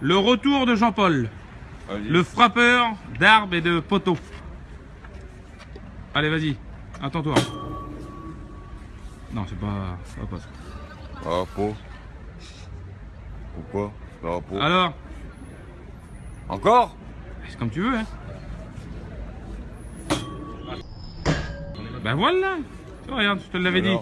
Le retour de Jean-Paul, le frappeur d'arbres et de poteaux. Allez, vas-y, attends-toi. Non, c'est pas, ça pas ça. Pourquoi Drapeau. Alors, Encore c'est comme tu veux, hein. Ben voilà. Regarde, je te l'avais dit.